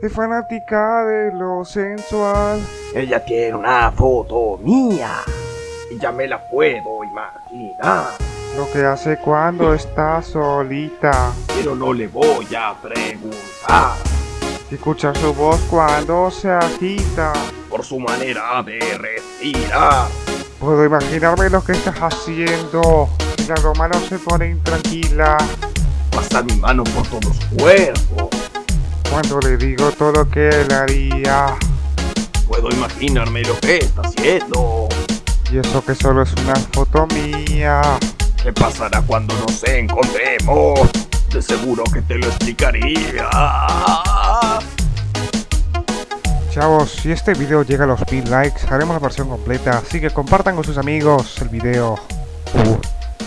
Es fanática de lo sensual. Ella tiene una foto mía. Y ya me la puedo imaginar. Lo que hace cuando está solita. Pero no le voy a preguntar. Escucha su voz cuando se agita. Por su manera de respirar. Puedo imaginarme lo que estás haciendo. Las manos se pone intranquila. Pasar mi mano por todo su cuerpo. Cuando le digo todo lo que él haría. Puedo imaginarme lo que está haciendo. Y eso que solo es una foto mía. ¿Qué pasará cuando nos encontremos? De seguro que te lo explicaría. Chavos, si este video llega a los mil likes, haremos la versión completa, así que compartan con sus amigos el video. Uh.